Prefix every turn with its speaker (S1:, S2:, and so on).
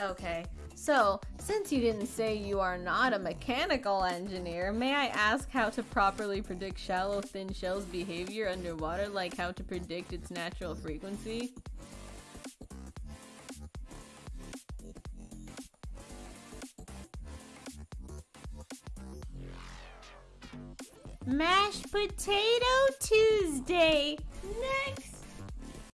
S1: Okay, so since you didn't say you are not a mechanical engineer, may I ask how to properly predict shallow thin shell's behavior underwater, like how to predict its natural frequency? Mashed Potato Tuesday!